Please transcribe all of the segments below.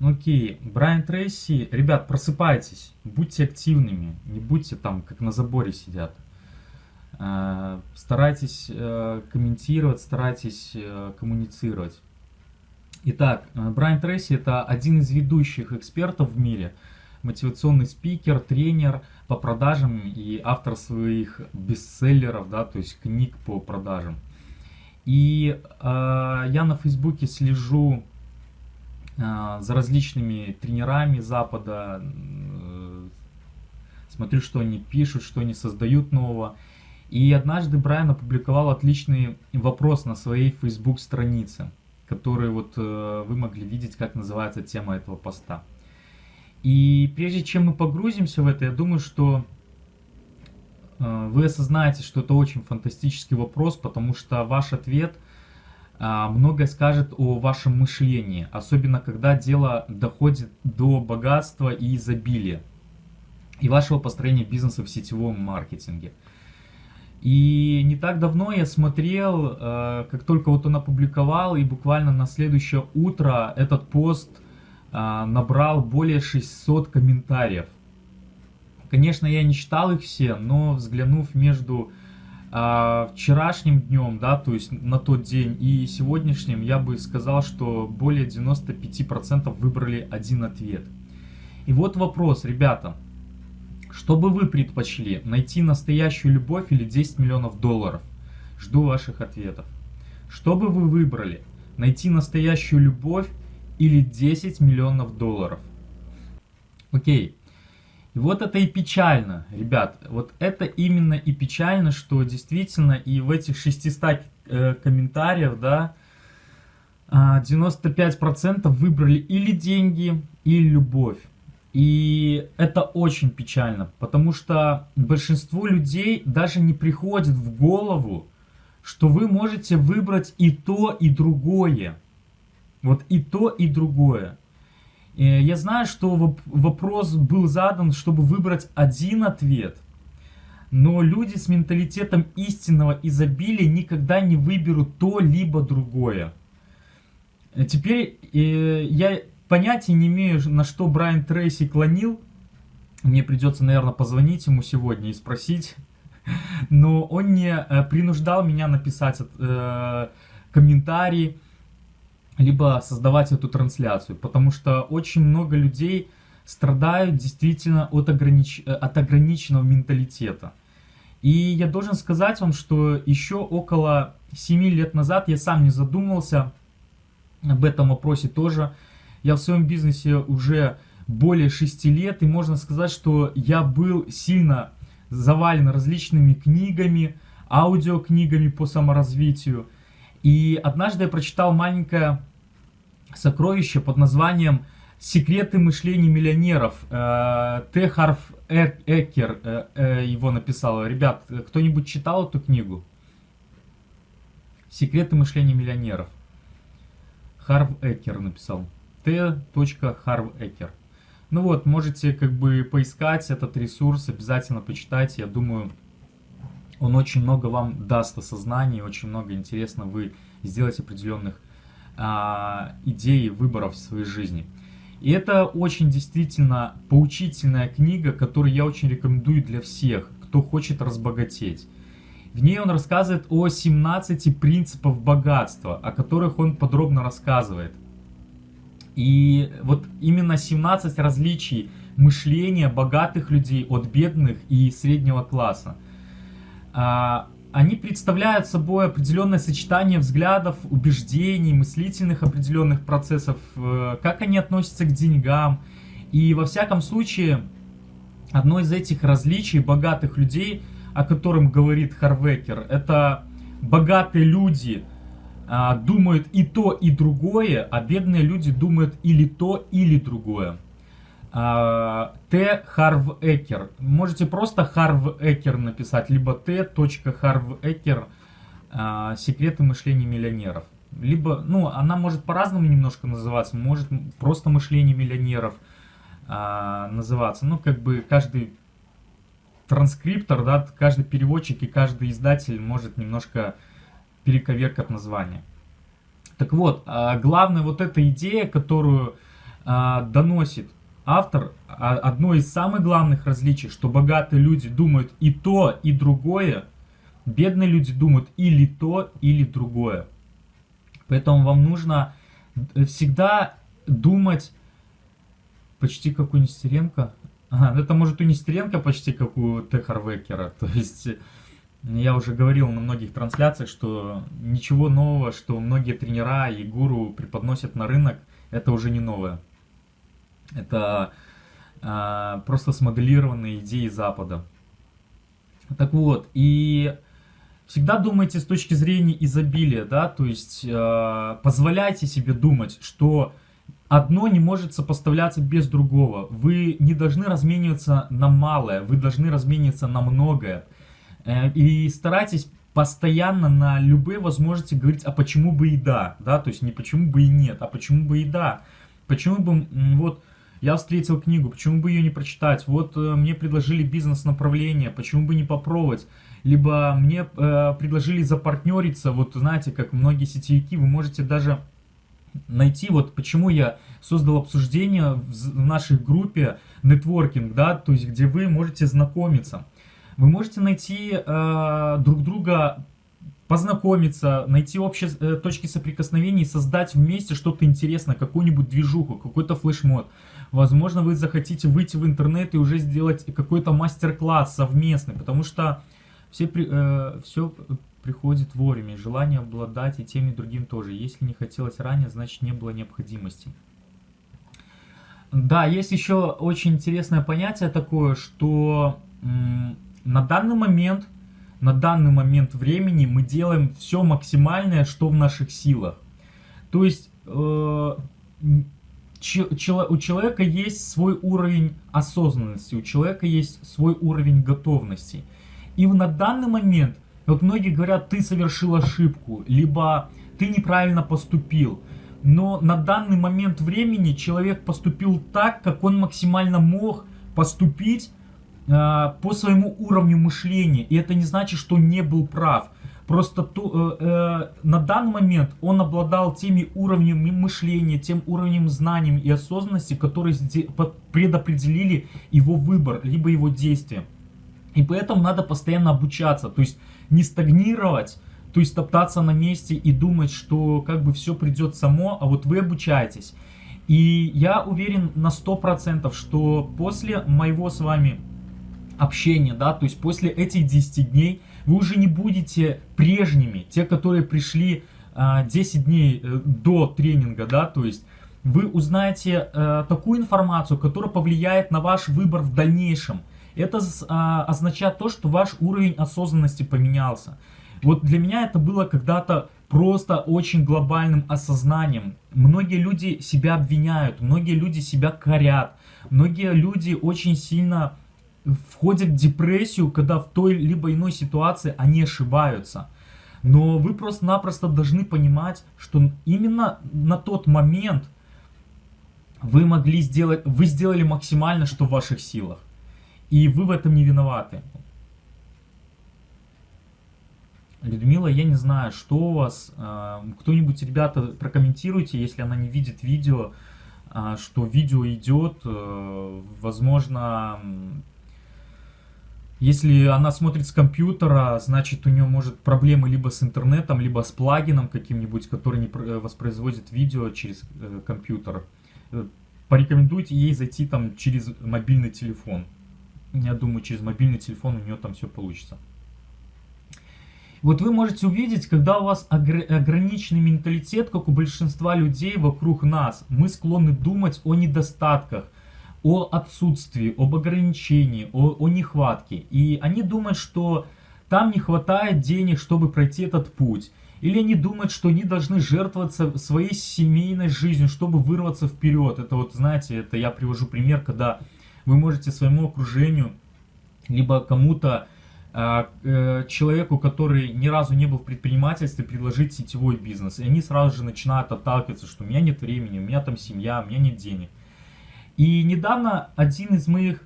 Окей, Брайан Трейси, ребят, просыпайтесь, будьте активными, не будьте там, как на заборе сидят. Э, старайтесь э, комментировать, старайтесь э, коммуницировать. Итак, Брайан Трейси это один из ведущих экспертов в мире, мотивационный спикер, тренер по продажам и автор своих бестселлеров, да, то есть книг по продажам. И э, я на Фейсбуке слежу за различными тренерами Запада, э, смотрю, что они пишут, что они создают нового. И однажды Брайан опубликовал отличный вопрос на своей Facebook странице, который вот э, вы могли видеть, как называется тема этого поста. И прежде чем мы погрузимся в это, я думаю, что э, вы осознаете, что это очень фантастический вопрос, потому что ваш ответ э, многое скажет о вашем мышлении, особенно когда дело доходит до богатства и изобилия и вашего построения бизнеса в сетевом маркетинге. И не так давно я смотрел, э, как только вот он опубликовал, и буквально на следующее утро этот пост э, набрал более 600 комментариев. Конечно, я не читал их все, но взглянув между э, вчерашним днем, да, то есть на тот день, и сегодняшним, я бы сказал, что более 95% выбрали один ответ. И вот вопрос, ребята, что бы вы предпочли, найти настоящую любовь или 10 миллионов долларов? Жду ваших ответов. Что бы вы выбрали, найти настоящую любовь или 10 миллионов долларов? Окей. Вот это и печально, ребят. Вот это именно и печально, что действительно и в этих 600 э, комментариев, да, 95% а, выбрали или деньги, или любовь. И это очень печально, потому что большинству людей даже не приходит в голову, что вы можете выбрать и то, и другое. Вот и то, и другое. И я знаю, что вопрос был задан, чтобы выбрать один ответ. Но люди с менталитетом истинного изобилия никогда не выберут то, либо другое. Теперь э, я понятия не имею, на что Брайан Трейси клонил. Мне придется, наверное, позвонить ему сегодня и спросить. Но он не э, принуждал меня написать э, комментарий, либо создавать эту трансляцию. Потому что очень много людей страдают действительно от, огранич... От ограниченного менталитета. И я должен сказать вам, что еще около 7 лет назад я сам не задумывался об этом вопросе тоже. Я в своем бизнесе уже более 6 лет, и можно сказать, что я был сильно завален различными книгами, аудиокнигами по саморазвитию. И однажды я прочитал маленькое сокровище под названием «Секреты мышления миллионеров». Э, Т. Харф Экер э, э, его написал. Ребят, кто-нибудь читал эту книгу? «Секреты мышления миллионеров». Харв Экер написал t.harvecker. Ну вот, можете как бы поискать этот ресурс, обязательно почитайте. Я думаю, он очень много вам даст осознания, очень много интересно вы сделаете определенных а, идей и выборов в своей жизни. И это очень действительно поучительная книга, которую я очень рекомендую для всех, кто хочет разбогатеть. В ней он рассказывает о 17 принципах богатства, о которых он подробно рассказывает. И вот именно 17 различий мышления богатых людей от бедных и среднего класса. А, они представляют собой определенное сочетание взглядов, убеждений, мыслительных определенных процессов, э, как они относятся к деньгам. И во всяком случае, одно из этих различий богатых людей, о котором говорит Харвекер, это богатые люди – а, думают и то, и другое, а бедные люди думают или то, или другое. А, Т. Харв Экер. Можете просто Харв Экер написать, либо Т. Харв Экер. А, Секреты мышления миллионеров. Либо, ну, она может по-разному немножко называться, может просто мышление миллионеров называться. Ну, как бы каждый транскриптор, да, каждый переводчик и каждый издатель может немножко перековеркать название. Так вот, а, главная вот эта идея, которую а, доносит автор а, одно из самых главных различий, что богатые люди думают и то, и другое, бедные люди думают или то, или другое. Поэтому вам нужно всегда думать почти как у Нестеренко. Ну это может у Нестеренко почти как у Т. Харвекера. То есть я уже говорил на многих трансляциях, что ничего нового, что многие тренера и гуру преподносят на рынок, это уже не новое. Это а, просто смоделированные идеи Запада. Так вот, и всегда думайте с точки зрения изобилия, да, то есть э, позволяйте себе думать, что одно не может сопоставляться без другого. Вы не должны размениваться на малое, вы должны размениваться на многое. Э, и старайтесь постоянно на любые возможности говорить, а почему бы и да, да, то есть не почему бы и нет, а почему бы и да. Почему бы, вот, я встретил книгу, почему бы ее не прочитать? Вот э, мне предложили бизнес-направление, почему бы не попробовать? либо мне э, предложили запартнериться, вот знаете, как многие сетевики, вы можете даже найти, вот почему я создал обсуждение в нашей группе нетворкинг, да, то есть где вы можете знакомиться. Вы можете найти э, друг друга, познакомиться, найти общие э, точки соприкосновения и создать вместе что-то интересное, какую-нибудь движуху, какой-то флешмод. Возможно, вы захотите выйти в интернет и уже сделать какой-то мастер-класс совместный, потому что все, э, все приходит вовремя, желание обладать и тем и другим тоже. Если не хотелось ранее, значит не было необходимости. Да, есть еще очень интересное понятие такое, что на данный момент, на данный момент времени мы делаем все максимальное, что в наших силах. То есть э, у человека есть свой уровень осознанности, у человека есть свой уровень готовности. И на данный момент, вот многие говорят, ты совершил ошибку, либо ты неправильно поступил. Но на данный момент времени человек поступил так, как он максимально мог поступить э, по своему уровню мышления. И это не значит, что не был прав. Просто то, э, э, на данный момент он обладал теми уровнями мышления, тем уровнем знаний и осознанности, которые предопределили его выбор, либо его действия. И поэтому надо постоянно обучаться, то есть не стагнировать, то есть топтаться на месте и думать, что как бы все придет само, а вот вы обучаетесь. И я уверен на 100%, что после моего с вами общения, да, то есть после этих 10 дней, вы уже не будете прежними, те, которые пришли а, 10 дней э, до тренинга, да, то есть вы узнаете э, такую информацию, которая повлияет на ваш выбор в дальнейшем. Это а, означает то, что ваш уровень осознанности поменялся. Вот для меня это было когда-то просто очень глобальным осознанием. Многие люди себя обвиняют, многие люди себя корят, многие люди очень сильно входят в депрессию, когда в той либо иной ситуации они ошибаются. Но вы просто-напросто должны понимать, что именно на тот момент вы могли сделать, вы сделали максимально, что в ваших силах. И вы в этом не виноваты. Людмила, я не знаю, что у вас. А, кто-нибудь, ребята, прокомментируйте, если она не видит видео, а, что видео идет. Э, возможно, если она смотрит с компьютера, значит у нее может проблемы либо с интернетом, либо с плагином каким-нибудь, который не э, воспроизводит видео через э, компьютер. Порекомендуйте ей зайти там через мобильный телефон. Я думаю, через мобильный телефон у нее там все получится. Вот вы можете увидеть, когда у вас ограниченный менталитет, как у большинства людей вокруг нас, мы склонны думать о недостатках, о отсутствии, об ограничении, о, о нехватке. И они думают, что там не хватает денег, чтобы пройти этот путь. Или они думают, что они должны жертвоваться своей семейной жизнью, чтобы вырваться вперед. Это вот, знаете, это я привожу пример, когда вы можете своему окружению, либо кому-то, а, э, человеку, который ни разу не был в предпринимательстве, предложить сетевой бизнес. И они сразу же начинают отталкиваться, что у меня нет времени, у меня там семья, у меня нет денег. И недавно один из моих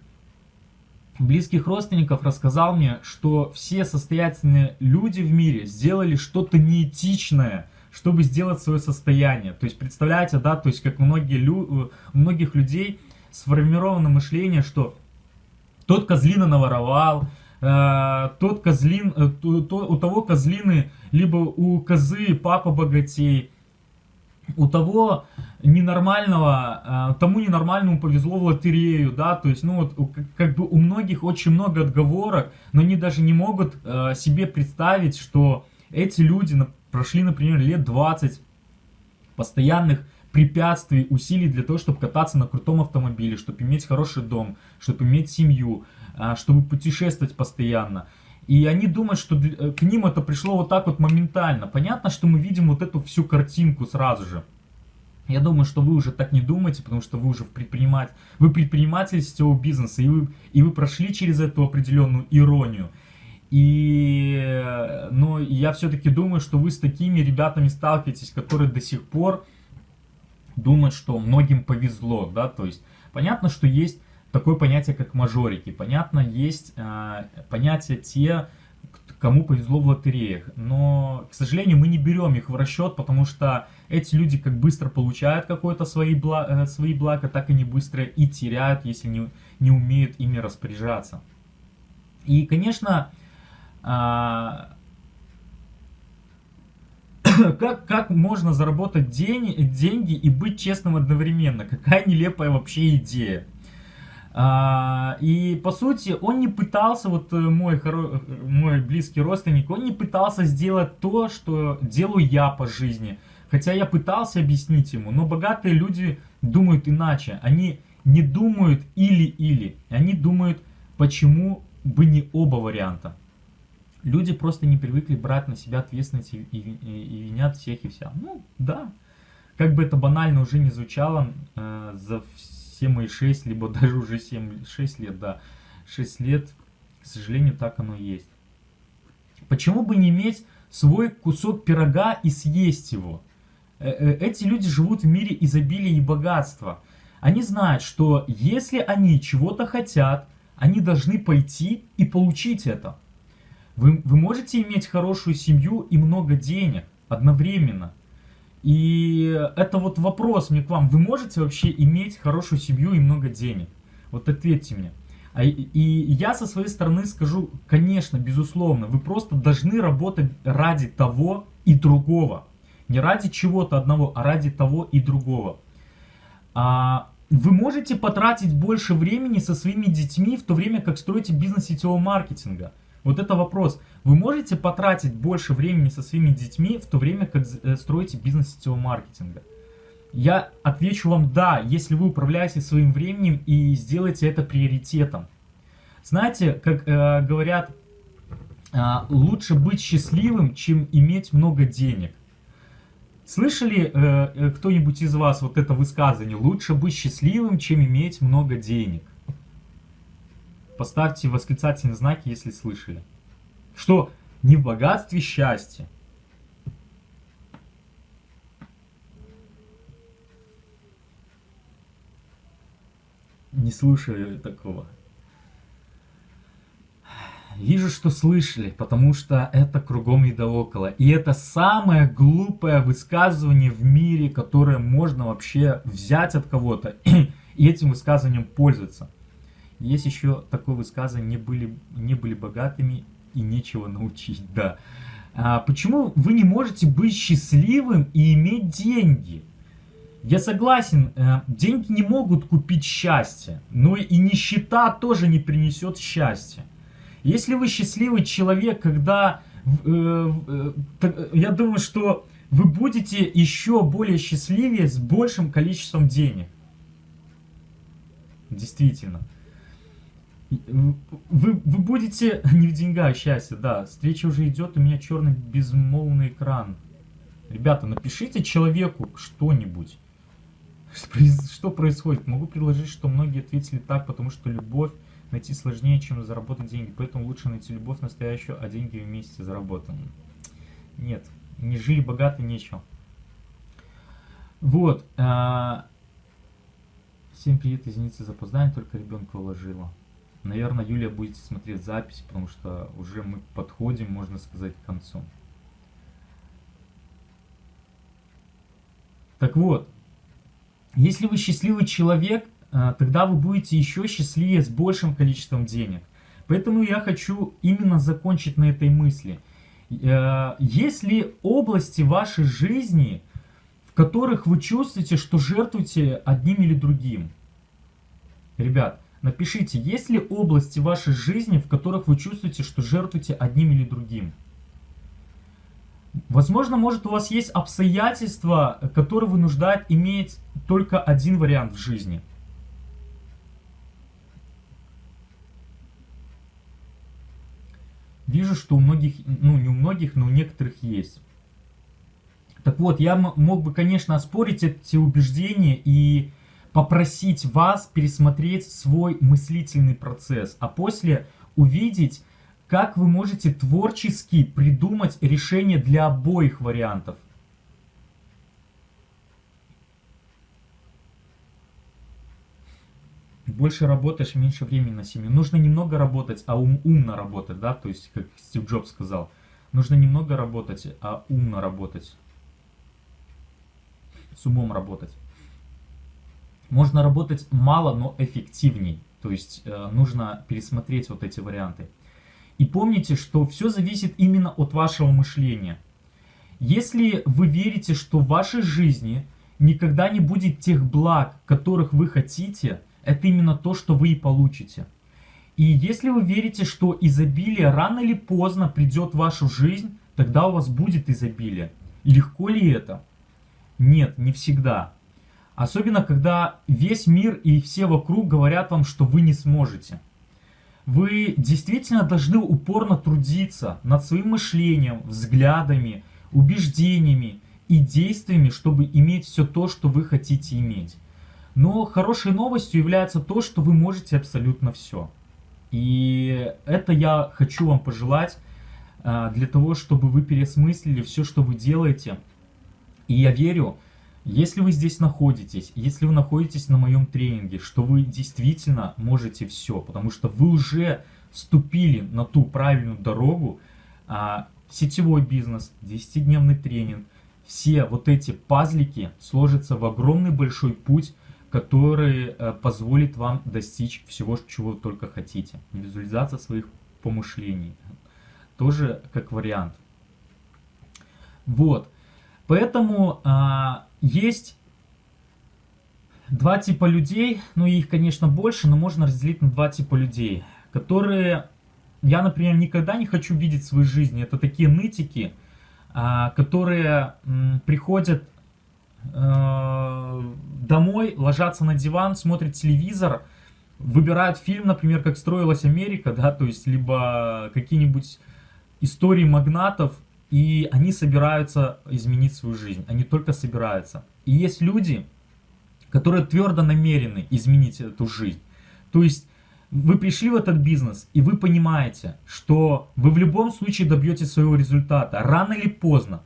близких родственников рассказал мне, что все состоятельные люди в мире сделали что-то неэтичное, чтобы сделать свое состояние. То есть, представляете, да, то есть, как многие лю... у многих людей сформировано мышление, что тот козлина наворовал, э, тот козлин, э, то, то, у того козлины, либо у козы папа богатей, у того ненормального, э, тому ненормальному повезло в лотерею, да, то есть, ну вот, как бы у многих очень много отговорок, но они даже не могут э, себе представить, что эти люди прошли, например, лет 20 постоянных препятствий, усилий для того, чтобы кататься на крутом автомобиле, чтобы иметь хороший дом, чтобы иметь семью, э, чтобы путешествовать постоянно. И они думают, что к ним это пришло вот так вот моментально. Понятно, что мы видим вот эту всю картинку сразу же. Я думаю, что вы уже так не думаете, потому что вы уже предприниматель, вы предприниматель сетевого бизнеса, и вы, и вы прошли через эту определенную иронию. И, но я все-таки думаю, что вы с такими ребятами сталкиваетесь, которые до сих пор думают, что многим повезло, да, то есть понятно, что есть такое понятие, как мажорики, понятно, есть э, понятие те, кому повезло в лотереях. Но, к сожалению, мы не берем их в расчет, потому что эти люди как быстро получают какое-то свои, бла э, свои блага, так и не быстро и теряют, если не, не умеют ими распоряжаться. И, конечно, а, как, как можно заработать день, деньги и быть честным одновременно? Какая нелепая вообще идея. А, и по сути он не пытался, вот э, мой, хоро... мой близкий родственник, он не пытался сделать то, что делаю я по жизни. Хотя я пытался объяснить ему, но богатые люди думают иначе. Они не думают или-или, они думают, почему бы не оба варианта. Люди просто не привыкли брать на себя ответственность и, и, и винят всех и вся. Ну, да. Как бы это банально уже не звучало, э, за все мои 6, либо даже уже 7, 6 лет, да, 6 лет, к сожалению, так оно есть. Почему бы не иметь свой кусок пирога и съесть его? Э, э, эти люди живут в мире изобилия и богатства. Они знают, что если они чего-то хотят, они должны пойти и получить это. Вы, вы можете иметь хорошую семью и много денег одновременно. И это вот вопрос мне к вам. Вы можете вообще иметь хорошую семью и много денег? Вот ответьте мне. А, и я со своей стороны скажу, конечно, безусловно, вы просто должны работать ради того и другого. Не ради чего-то одного, а ради того и другого. А, вы можете потратить больше времени со своими детьми, в то время как строите бизнес сетевого маркетинга. Вот это вопрос. Вы можете потратить больше времени со своими детьми, в то время как э, строите бизнес сетевого маркетинга? Я отвечу вам да, если вы управляете своим временем и сделаете это приоритетом. Знаете, как э, говорят, э, лучше быть счастливым, чем иметь много денег. Слышали э, э кто-нибудь из вас вот это высказывание? Лучше быть счастливым, чем иметь много денег. Поставьте восклицательные знаки, если слышали. Что не в богатстве счастье. Не слышали такого. Вижу, что слышали, потому что это кругом и да около. И это самое глупое высказывание в мире, которое можно вообще взять от кого-то и этим высказыванием пользоваться. Есть еще такое высказывание, не были, не были богатыми и нечего научить, да. А почему вы не можете быть счастливым и иметь деньги? Я согласен, э, деньги не могут купить счастье, но и нищета тоже не принесет счастья. Если вы счастливый человек, когда... Э, э, я думаю, что вы будете еще более счастливее с большим количеством денег. Действительно. Вы, вы будете... Не в деньгах счастье, да. Встреча уже идет, у меня черный безмолвный экран. Ребята, напишите человеку что-нибудь. Что происходит? Могу предложить, что многие ответили так, потому что любовь найти сложнее, чем заработать деньги. Поэтому лучше найти любовь настоящую, а деньги вместе заработаны. Нет, не жили богато, нечего. Вот. А... Всем привет, извините за опоздание, только ребенка уложила. Наверное, Юлия будете смотреть запись, потому что уже мы подходим, можно сказать, к концу. Так вот, если вы счастливый человек, э, тогда вы будете еще счастливее с большим количеством денег. Поэтому я хочу именно закончить на этой мысли. Э, есть ли области вашей жизни, в которых вы чувствуете, что жертвуете одним или другим? Ребят, напишите, есть ли области вашей жизни, в которых вы чувствуете, что жертвуете одним или другим? Возможно, может у вас есть обстоятельства, которые вынуждают иметь только один вариант в жизни. Вижу, что у многих, ну не у многих, но у некоторых есть. Так вот, я мог бы, конечно, оспорить эти убеждения и попросить вас пересмотреть свой мыслительный процесс, а после увидеть, как вы можете творчески придумать решение для обоих вариантов. Больше работаешь, меньше времени на семью. Нужно немного работать, а ум, умно работать, да, то есть, как Стив Джобс сказал. Нужно немного работать, а умно работать. С умом работать. Можно работать мало, но эффективней. То есть, э, нужно пересмотреть вот эти варианты. И помните, что все зависит именно от вашего мышления. Если вы верите, что в вашей жизни никогда не будет тех благ, которых вы хотите, это именно то, что вы и получите. И если вы верите, что изобилие рано или поздно придет в вашу жизнь, тогда у вас будет изобилие. Легко ли это? Нет, не всегда. Особенно, когда весь мир и все вокруг говорят вам, что вы не сможете. Вы действительно должны упорно трудиться над своим мышлением, взглядами, убеждениями и действиями, чтобы иметь все то, что вы хотите иметь. Но хорошей новостью является то, что вы можете абсолютно все. И это я хочу вам пожелать а, для того, чтобы вы пересмыслили все, что вы делаете. И я верю, если вы здесь находитесь, если вы находитесь на моем тренинге, что вы действительно можете все, потому что вы уже вступили на ту правильную дорогу, а, сетевой бизнес, 10-дневный тренинг, все вот эти пазлики сложатся в огромный большой путь, который э, позволит вам достичь всего, чего вы только хотите. Визуализация своих помышлений. Тоже как вариант. Вот. Поэтому а, есть два типа людей, ну их, конечно, больше, но можно разделить на два типа людей, которые я, например, никогда не хочу видеть в своей жизни. Это такие нытики, а, которые приходят э, домой, ложатся на диван, смотрят телевизор, выбирают фильм, например, как строилась Америка, да, то есть либо какие-нибудь истории магнатов, и они собираются изменить свою жизнь. Они только собираются. И есть люди, которые твердо намерены изменить эту жизнь. То есть вы пришли в этот бизнес, и вы понимаете, что вы в любом случае добьетесь своего результата, рано или поздно.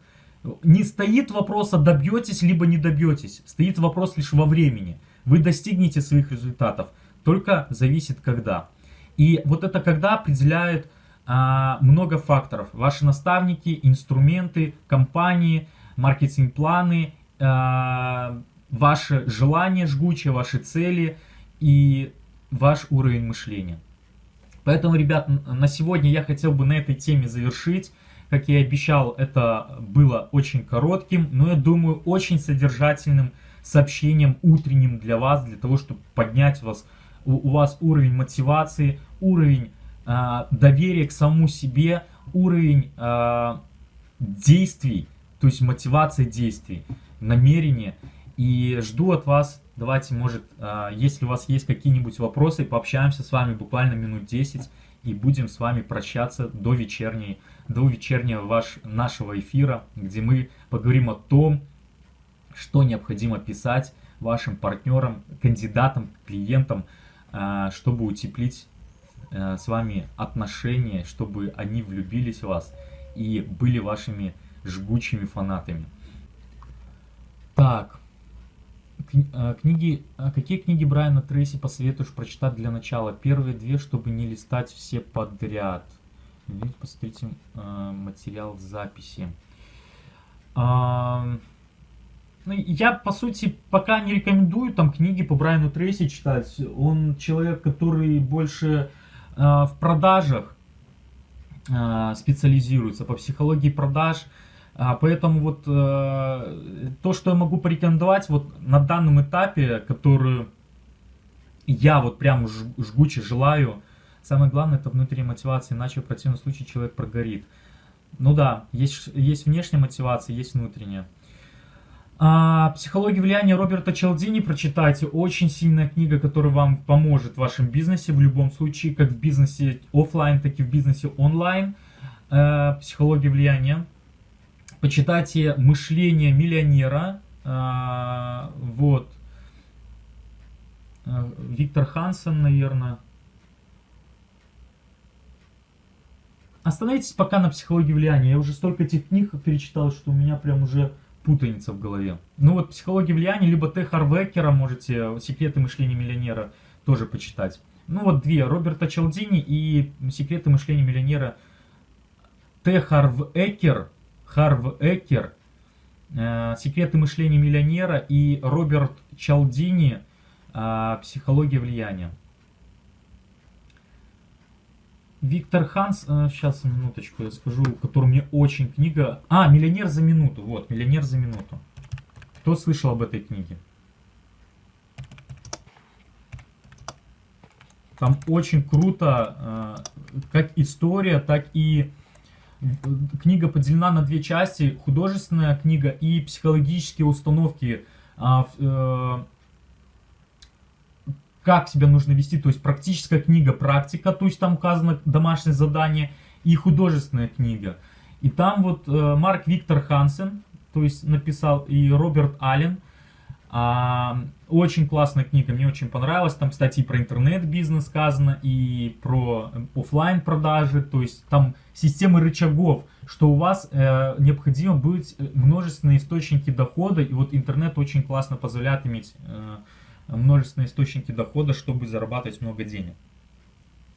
Не стоит вопроса, добьетесь, либо не добьетесь. Стоит вопрос лишь во времени. Вы достигнете своих результатов, только зависит когда. И вот это когда определяет а, много факторов. Ваши наставники, инструменты, компании, маркетинг-планы, а, ваше желание жгучее, ваши цели и ваш уровень мышления. Поэтому, ребят, на сегодня я хотел бы на этой теме завершить. Как я и обещал, это было очень коротким, но я думаю, очень содержательным сообщением утренним для вас, для того, чтобы поднять вас, у, вас уровень мотивации, уровень доверие к самому себе, уровень э, действий, то есть мотивация действий, намерение. И жду от вас, давайте, может, э, если у вас есть какие-нибудь вопросы, пообщаемся с вами буквально минут 10 и будем с вами прощаться до вечерней, до вечернего ваш, нашего эфира, где мы поговорим о том, что необходимо писать вашим партнерам, кандидатам, клиентам, чтобы утеплить э, с вами отношения, чтобы они влюбились в вас и были вашими жгучими фанатами. Так, э, книги, а какие книги Брайана Трейси посоветуешь прочитать для начала? Первые две, чтобы не листать все подряд. Посмотрите э, материал в записи. ну, я, по сути, пока не рекомендую там книги по Брайану Трейси читать. Он человек, который больше э, в продажах э, специализируется, по психологии продаж. А, поэтому вот э, то, что я могу порекомендовать вот на данном этапе, который я вот прям жгуче желаю, самое главное это внутренняя мотивация, иначе в противном случае человек прогорит. Ну да, есть, есть внешняя мотивация, есть внутренняя. А, «Психология влияния» Роберта Челдини прочитайте. Очень сильная книга, которая вам поможет в вашем бизнесе в любом случае, как в бизнесе офлайн, так и в бизнесе онлайн. А, «Психология влияния». Почитайте «Мышление миллионера». А, вот. А, Виктор Хансен, наверное. Остановитесь пока на «Психологии влияния». Я уже столько этих книг перечитал, что у меня прям уже путаница в голове. Ну вот «Психология влияния», либо Т. Харвекера можете «Секреты мышления миллионера» тоже почитать. Ну вот две, Роберта Челдини и «Секреты мышления миллионера» Т. Харвекер, Харвекер, э, «Секреты мышления миллионера» и Роберт Чалдини э, «Психология влияния». Виктор Ханс, сейчас э, минуточку я скажу, который мне очень книга... А, «Миллионер за минуту», вот, «Миллионер за минуту». Кто слышал об этой книге? Там очень круто, э, как история, так и книга поделена на две части. Художественная книга и психологические установки а, э, как себя нужно вести, то есть практическая книга, практика, то есть там указано домашнее задание и художественная книга. И там вот э, Марк Виктор Хансен, то есть написал, и Роберт Аллен. А, очень классная книга, мне очень понравилась. Там, кстати, и про интернет-бизнес сказано, и про офлайн продажи, то есть там системы рычагов, что у вас э, необходимо быть э, множественные источники дохода, и вот интернет очень классно позволяет иметь э, множественные источники дохода, чтобы зарабатывать много денег.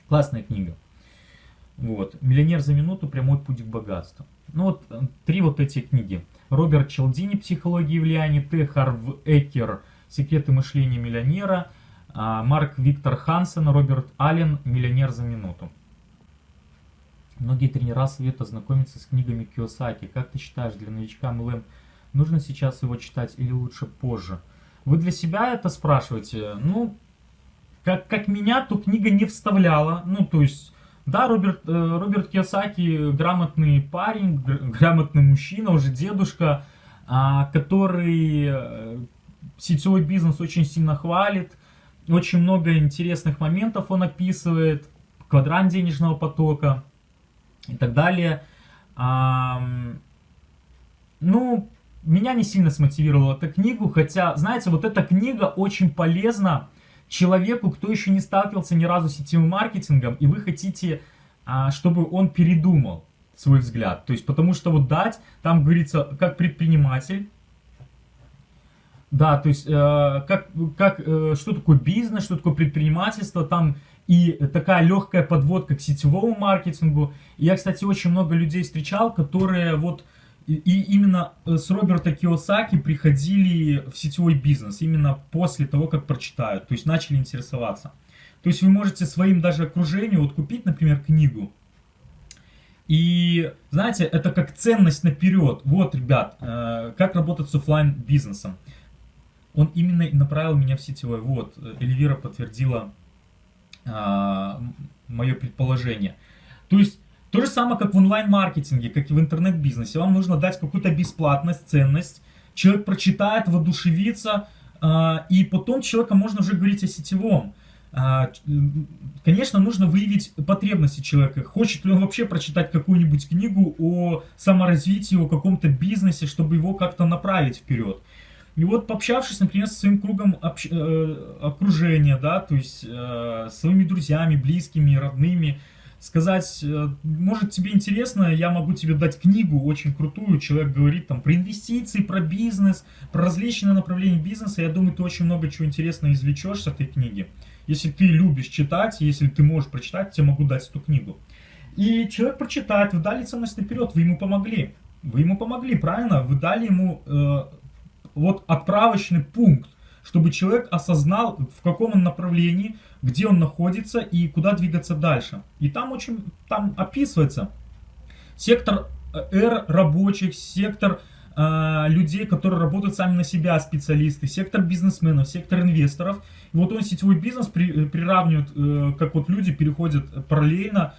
Классная книга. Вот. «Миллионер за минуту. Прямой путь к богатству». Ну вот э, три вот эти книги. Роберт Челдини «Психология влияния», Т. Харв Экер «Секреты мышления миллионера», а Марк Виктор Хансен, Роберт Аллен «Миллионер за минуту». Многие тренера советуют ознакомиться с книгами Киосаки. Как ты считаешь, для новичка MLM нужно сейчас его читать или лучше позже? Вы для себя это спрашиваете? Ну, как, как меня, то книга не вставляла. Ну, то есть, да, Роберт, э, Роберт Киосаки грамотный парень, грамотный мужчина, уже дедушка, а, который э, сетевой бизнес очень сильно хвалит. Очень много интересных моментов он описывает, квадрант денежного потока и так далее. А, ну, меня не сильно смотивировала эта книга, хотя, знаете, вот эта книга очень полезна человеку, кто еще не сталкивался ни разу с сетевым маркетингом, и вы хотите, а, чтобы он передумал свой взгляд. То есть, потому что вот дать, там говорится, как предприниматель, да, то есть, э, как, как, э, что такое бизнес, что такое предпринимательство, там и такая легкая подводка к сетевому маркетингу. Я, кстати, очень много людей встречал, которые вот и, именно э, с Роберта Киосаки приходили в сетевой бизнес, именно после того, как прочитают, то есть начали интересоваться. То есть вы можете своим даже окружению вот купить, например, книгу, и, знаете, это как ценность наперед. Вот, ребят, э, как работать с офлайн бизнесом. Он именно направил меня в сетевой. Вот, Эльвира подтвердила э, мое предположение. То есть, то же самое, как в онлайн-маркетинге, как и в интернет-бизнесе. Вам нужно дать какую-то бесплатность, ценность. Человек прочитает, воодушевится, а, и потом человека можно уже говорить о сетевом. А, конечно, нужно выявить потребности человека. Хочет ли он вообще прочитать какую-нибудь книгу о саморазвитии, о каком-то бизнесе, чтобы его как-то направить вперед. И вот пообщавшись, например, со своим кругом общ... Э, окружения, да, то есть э, своими друзьями, близкими, родными, сказать, э, может тебе интересно, я могу тебе дать книгу очень крутую, человек говорит там про инвестиции, про бизнес, про различные направления бизнеса, я думаю, ты очень много чего интересного извлечешь с этой книги. Если ты любишь читать, если ты можешь прочитать, тебе могу дать эту книгу. И человек прочитает, вы дали ценность наперед, вы ему помогли. Вы ему помогли, правильно? Вы дали ему э, вот отправочный пункт, чтобы человек осознал, в каком он направлении, где он находится и куда двигаться дальше. И там очень, там описывается сектор э, R рабочих, сектор э, людей, которые работают сами на себя, специалисты, сектор бизнесменов, сектор инвесторов. И вот он сетевой бизнес при, приравнивает, э, как вот люди переходят параллельно Э,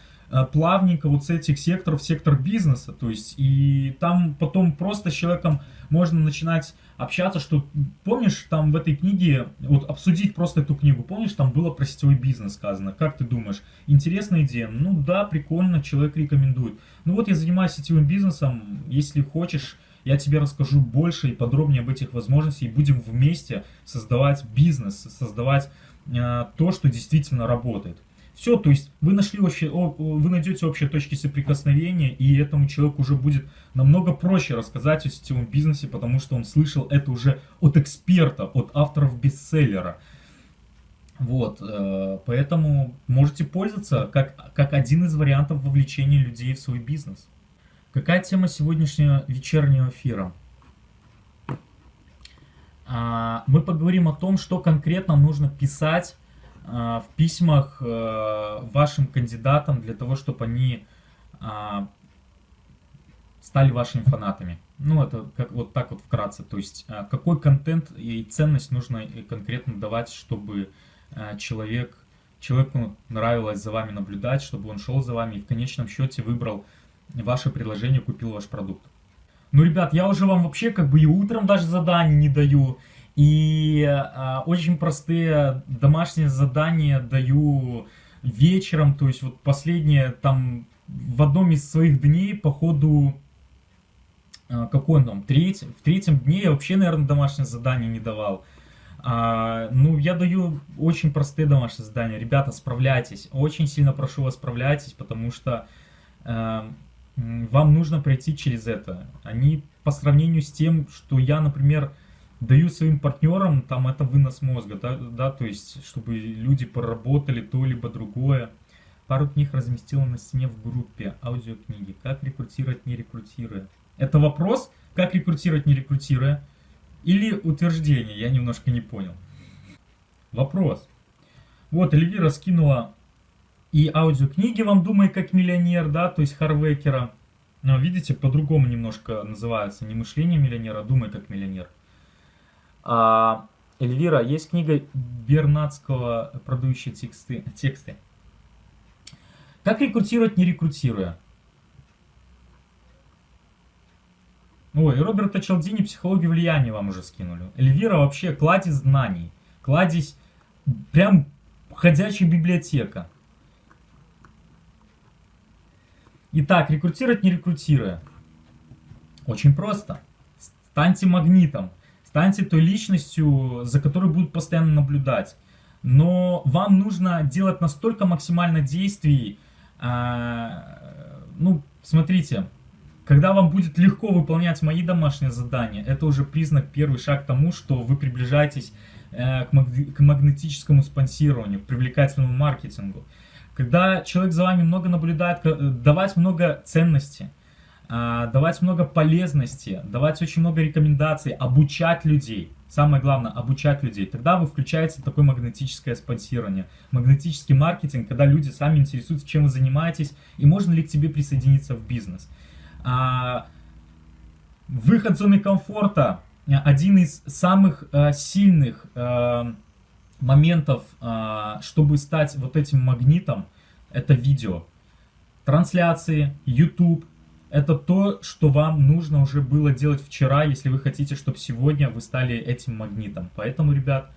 плавненько вот с этих секторов сектор бизнеса. То есть, и там потом просто с человеком можно начинать общаться, что, помнишь, там в этой книге, вот обсудить просто эту книгу, помнишь, там было про сетевой бизнес сказано, как ты думаешь, интересная идея? Ну да, прикольно, человек рекомендует. Ну вот я занимаюсь сетевым бизнесом, если хочешь, я тебе расскажу больше и подробнее об этих возможностях, и будем вместе создавать бизнес, создавать э, то, что действительно работает. Все, то есть вы нашли вообще, вы найдете общие точки соприкосновения, и этому человеку уже будет намного проще рассказать о сетевом бизнесе, потому что он слышал это уже от эксперта, от авторов бестселлера. Вот, э, поэтому можете пользоваться как, как один из вариантов вовлечения людей в свой бизнес. Какая тема сегодняшнего вечернего эфира? А, мы поговорим о том, что конкретно нужно писать в письмах э, вашим кандидатам для того, чтобы они а, стали вашими фанатами. Ну, это как, вот так вот вкратце. То есть, какой контент и ценность нужно конкретно давать, чтобы человек, человеку нравилось за вами наблюдать, чтобы он шел за вами и в конечном счете выбрал ваше предложение, купил ваш продукт. Ну, ребят, я уже вам вообще как бы и утром даже задание не даю, и а, очень простые домашние задания даю вечером, то есть вот последнее там в одном из своих дней по ходу а, какой он там, треть, в третьем дне я вообще, наверное, домашнее задание не давал. А, ну, я даю очень простые домашние задания. Ребята, справляйтесь. Очень сильно прошу вас, справляйтесь, потому что э, вам нужно пройти через это. Они по сравнению с тем, что я, например, даю своим партнерам, там это вынос мозга, да, да, то есть, чтобы люди поработали то либо другое. Пару книг разместила на стене в группе аудиокниги. Как рекрутировать, не рекрутируя? Это вопрос, как рекрутировать, не рекрутируя? Или утверждение? Я немножко не понял. Вопрос. Вот, Эльвира скинула и аудиокниги вам «Думай как миллионер», да, то есть Харвекера. Видите, по-другому немножко называется. Не мышление миллионера, а «Думай как миллионер». А, Эльвира, есть книга Бернацкого «Продающие тексты». тексты. Как рекрутировать, не рекрутируя? Ой, Роберта Челдини «Психологию влияния» вам уже скинули. Эльвира вообще кладезь знаний. Кладезь прям ходячая библиотека. Итак, рекрутировать, не рекрутируя. Очень просто. Станьте магнитом. Станьте той личностью, за которой будут постоянно наблюдать. Но вам нужно делать настолько максимально действий. А, ну, смотрите, когда вам будет легко выполнять мои домашние задания, это уже признак, первый шаг к тому, что вы приближаетесь э, к, маг к магнетическому спонсированию, к привлекательному маркетингу. Когда человек за вами много наблюдает, э, давать много ценности – давать много полезности, давать очень много рекомендаций, обучать людей. Самое главное, обучать людей. Тогда вы включаете такое магнетическое спонсирование. Магнетический маркетинг, когда люди сами интересуются, чем вы занимаетесь, и можно ли к тебе присоединиться в бизнес. А, выход зоны комфорта. Один из самых а, сильных а, моментов, а, чтобы стать вот этим магнитом, это видео. Трансляции, YouTube, это то, что вам нужно уже было делать вчера, если вы хотите, чтобы сегодня вы стали этим магнитом. Поэтому, ребят,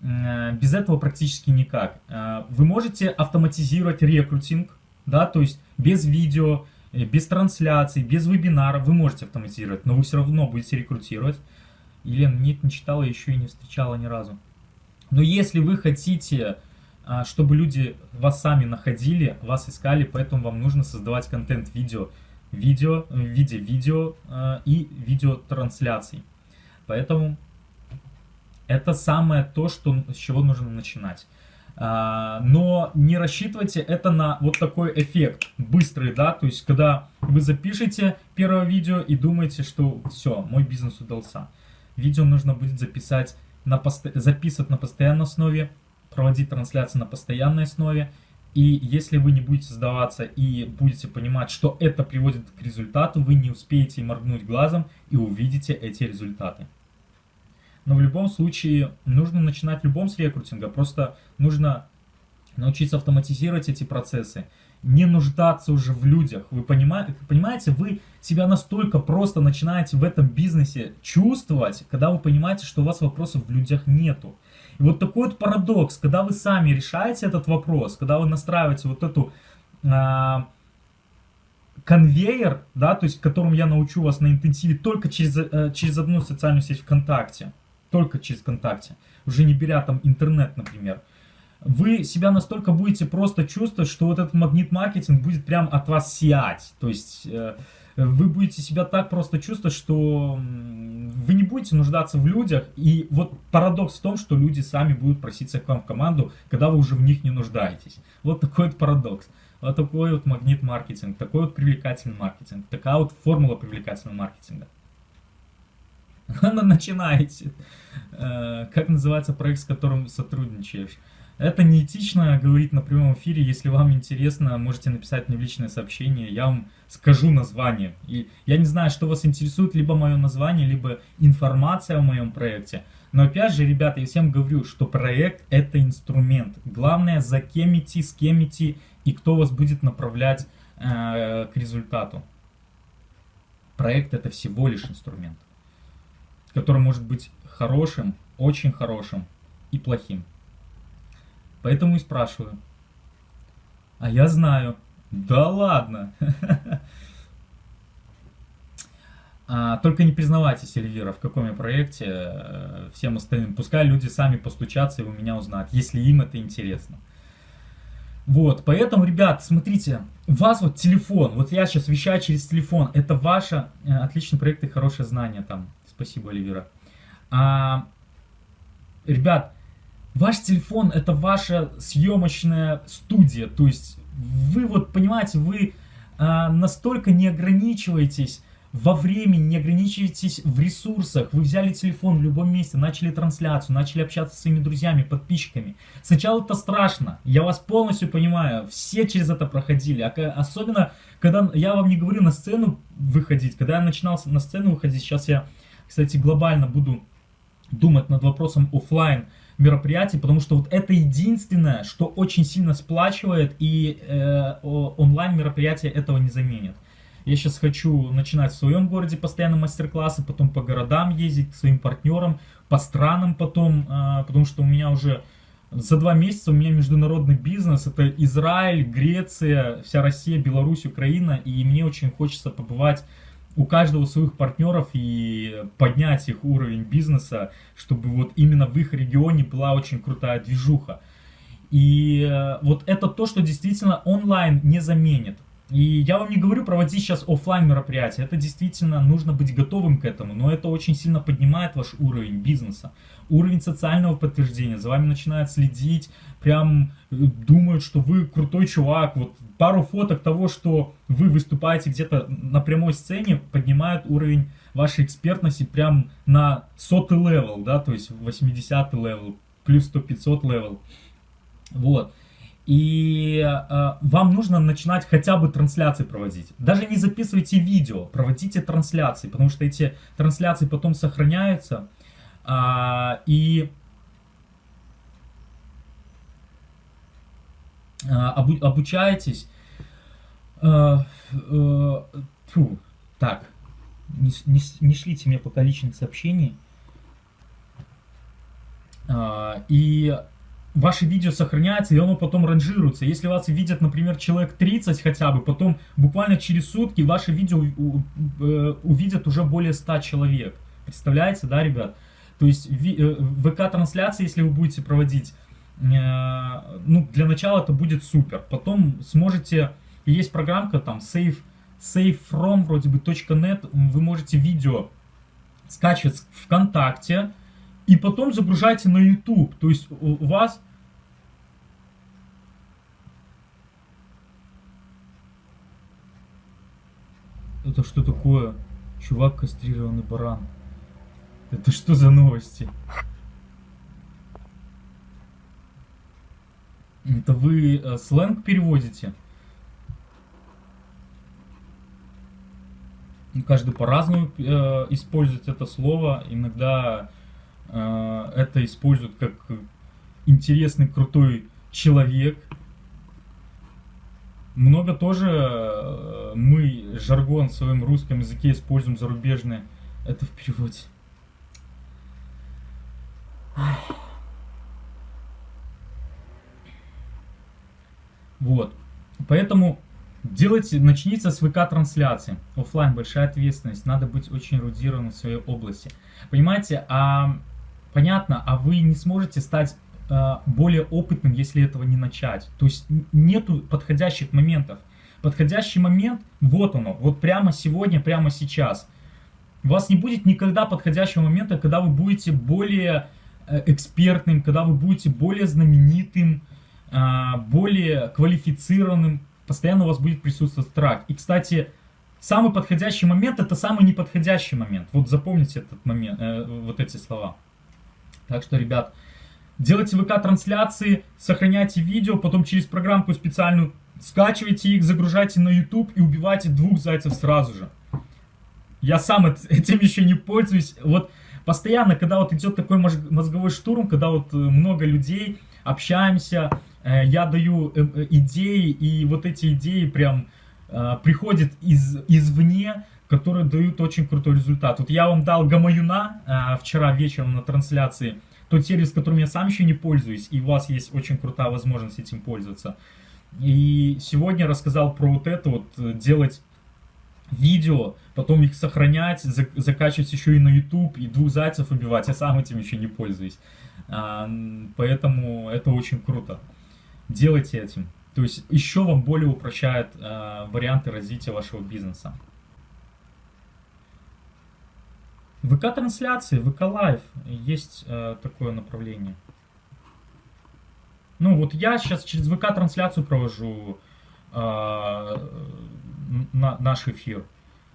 э, без этого практически никак. Э, вы можете автоматизировать рекрутинг, да, то есть без видео, э, без трансляций, без вебинара вы можете автоматизировать, но вы все равно будете рекрутировать. Елена, нет, не читала еще и не встречала ни разу. Но если вы хотите, чтобы люди вас сами находили, вас искали, поэтому вам нужно создавать контент-видео, видео, в виде видео э, и видеотрансляций. Поэтому это самое то, что, с чего нужно начинать. Uh, но не рассчитывайте это на вот такой эффект быстрый, да, то есть когда вы запишете первое видео и думаете, что все, мой бизнес удался. видео нужно будет записать на пост... записывать на постоянной основе, проводить трансляции на постоянной основе. И если вы не будете сдаваться и будете понимать, что это приводит к результату, вы не успеете моргнуть глазом и увидите эти результаты. Но в любом случае нужно начинать в любом с рекрутинга. Просто нужно научиться автоматизировать эти процессы, не нуждаться уже в людях. Вы понимаете, понимаете, вы себя настолько просто начинаете в этом бизнесе чувствовать, когда вы понимаете, что у вас вопросов в людях нету. Вот такой вот парадокс, когда вы сами решаете этот вопрос, когда вы настраиваете вот эту а, конвейер, да, то есть которым я научу вас на интенсиве только через, а, через одну социальную сеть ВКонтакте, только через ВКонтакте, уже не беря там интернет, например, вы себя настолько будете просто чувствовать, что вот этот магнит-маркетинг будет прям от вас сиять. То есть э, вы будете себя так просто чувствовать, что будете нуждаться в людях. И вот парадокс в том, что люди сами будут проситься к вам в команду, когда вы уже в них не нуждаетесь. Вот такой вот парадокс. Вот такой вот магнит-маркетинг, такой вот привлекательный маркетинг, такая вот формула привлекательного маркетинга. Начинаете. Э, как называется проект, с которым сотрудничаешь? Это неэтично говорить на прямом эфире. Если вам интересно, можете написать мне в личное сообщение. Я вам скажу название. И я не знаю, что вас интересует, либо мое название, либо информация о моем проекте. Но опять же, ребята, я всем говорю, что проект это инструмент. Главное, за кем идти, с кем идти и кто вас будет направлять э, к результату. Проект это всего лишь инструмент, который может быть хорошим, очень хорошим и плохим. Поэтому и спрашиваю. А я знаю. Да ладно. А, только не признавайтесь, Эльвира, в каком я проекте, э, всем остальным. Пускай люди сами постучатся и у меня узнают, если им это интересно. Вот, поэтому, ребят, смотрите, у вас вот телефон, вот я сейчас вещаю через телефон, это ваше э, отличный проект и хорошее знание там. Спасибо, Эльвира. А, ребят, Ваш телефон это ваша съемочная студия, то есть вы вот понимаете, вы а, настолько не ограничиваетесь во времени, не ограничиваетесь в ресурсах. Вы взяли телефон в любом месте, начали трансляцию, начали общаться со своими друзьями, подписчиками. Сначала это страшно, я вас полностью понимаю, все через это проходили. Особенно, когда я вам не говорю на сцену выходить, когда я начинал на сцену выходить, сейчас я, кстати, глобально буду думать над вопросом офлайн мероприятий, потому что вот это единственное, что очень сильно сплачивает, и э, онлайн мероприятия этого не заменят. Я сейчас хочу начинать в своем городе постоянно мастер-классы, потом по городам ездить, к своим партнерам, по странам потом, э, потому что у меня уже за два месяца у меня международный бизнес, это Израиль, Греция, вся Россия, Беларусь, Украина, и мне очень хочется побывать у каждого своих партнеров и поднять их уровень бизнеса, чтобы вот именно в их регионе была очень крутая движуха. И э, вот это то, что действительно онлайн не заменит. И я вам не говорю проводить сейчас офлайн мероприятия, это действительно нужно быть готовым к этому, но это очень сильно поднимает ваш уровень бизнеса, уровень социального подтверждения, за вами начинают следить, прям э, думают, что вы крутой чувак, вот пару фоток того, что вы выступаете где-то на прямой сцене, поднимают уровень вашей экспертности прям на сотый level, да, то есть 80 level, плюс 100-500 level, вот. И э, вам нужно начинать хотя бы трансляции проводить. Даже не записывайте видео, проводите трансляции, потому что эти трансляции потом сохраняются. Э, и э, обу обучаетесь. Э, э, фу, так, не, не, не шлите мне пока личных сообщений. Э, и ваши видео сохраняется, и оно потом ранжируется. Если вас видят, например, человек 30 хотя бы, потом буквально через сутки ваши видео э, увидят уже более 100 человек. Представляете, да, ребят? То есть э, ВК-трансляции, если вы будете проводить, э, ну, для начала это будет супер. Потом сможете, есть программка там, save, savefrom, вроде бы, .net, вы можете видео скачивать ВКонтакте, и потом загружайте на YouTube. То есть у вас Это что такое? Чувак кастрированный баран. Это что за новости? Это вы э, сленг переводите? Каждый по-разному э, использует это слово. Иногда это используют как интересный, крутой человек. Много тоже э, мы жаргон в своем русском языке используем зарубежный. Это в переводе. Вот. Поэтому делайте, начните с ВК-трансляции. Оффлайн большая ответственность. Надо быть очень эрудированным в своей области. Понимаете, а понятно, а вы не сможете стать а, более опытным, если этого не начать. То есть нету подходящих моментов. Подходящий момент, вот оно, вот прямо сегодня, прямо сейчас. У вас не будет никогда подходящего момента, когда вы будете более э, экспертным, когда вы будете более знаменитым, а, более квалифицированным, постоянно у вас будет присутствовать страх. И, кстати, самый подходящий момент это самый неподходящий момент. Вот запомните этот момент, э, вот эти слова. Так что, ребят, делайте ВК-трансляции, сохраняйте видео, потом через программку специальную скачивайте их, загружайте на YouTube и убивайте двух зайцев сразу же. Я сам этим еще не пользуюсь. Вот постоянно, когда вот идет такой мозговой штурм, когда вот э, много людей, общаемся, Э, я даю э, идеи, и вот эти идеи прям приходят из, извне, которые дают очень крутой результат. Вот я вам дал Гамаюна вчера вечером на трансляции, тот сервис, которым я сам еще не пользуюсь, и у вас есть очень крутая возможность этим пользоваться. И сегодня рассказал про вот это вот, делать видео, потом их сохранять, закачивать еще и на YouTube, и двух зайцев убивать. Я сам этим еще не пользуюсь. А, поэтому это очень круто делайте этим. То есть еще вам более упрощает э, варианты развития вашего бизнеса. ВК-трансляции, VK Live, есть э, такое направление. Ну вот я сейчас через ВК-трансляцию провожу э, на, наш эфир.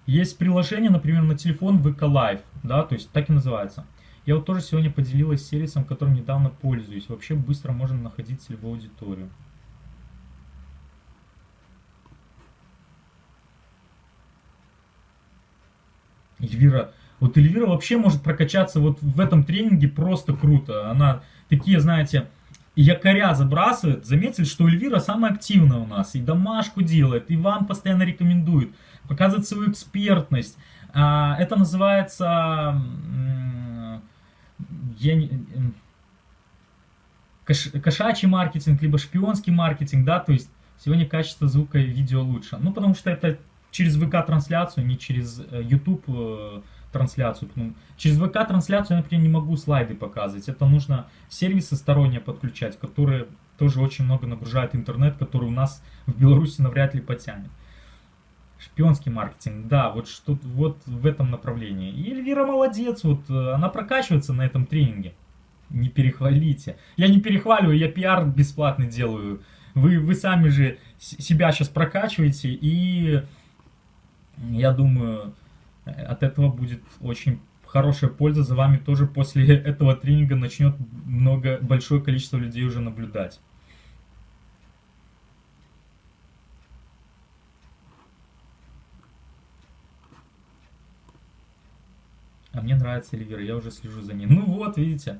Есть приложение, например, на телефон VK Live, да, то есть так и называется. Я вот тоже сегодня поделилась сервисом, которым недавно пользуюсь. Вообще быстро можно находить целевую аудиторию. Эльвира, вот Эльвира вообще может прокачаться вот в этом тренинге просто круто. Она такие, знаете, якоря забрасывает. Заметили, что Эльвира самая активная у нас. И домашку делает, и вам постоянно рекомендует. Показывает свою экспертность. А, это называется я не, кош, кошачий маркетинг, либо шпионский маркетинг, да, то есть сегодня качество звука и видео лучше. Ну, потому что это через ВК-трансляцию, не через э, YouTube трансляцию. Через ВК-трансляцию я, например, не могу слайды показывать. Это нужно сервисы сторонние подключать, которые тоже очень много нагружают интернет, который у нас в Беларуси навряд ли потянет. Шпионский маркетинг, да, вот что вот в этом направлении. И Эльвира молодец, вот э, она прокачивается на этом тренинге. Не перехвалите. Я не перехваливаю, я пиар бесплатный делаю. Вы, вы сами же себя сейчас прокачиваете, и я думаю, от этого будет очень хорошая польза за вами тоже после этого тренинга начнет много, большое количество людей уже наблюдать. А мне нравится Эльвира, я уже слежу за ней. Ну вот, видите.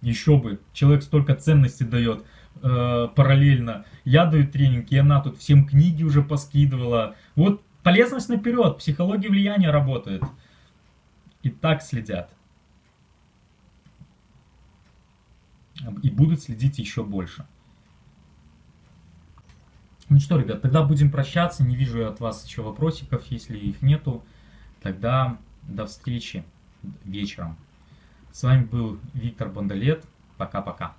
Еще бы. Человек столько ценностей дает э, параллельно. Я даю тренинг, и она тут всем книги уже поскидывала. Вот полезность наперед. Психология влияния работает. И так следят. И будут следить еще больше. Ну что, ребят, тогда будем прощаться. Не вижу я от вас еще вопросиков. Если их нету, тогда до встречи вечером. С вами был Виктор Бондолет. Пока-пока.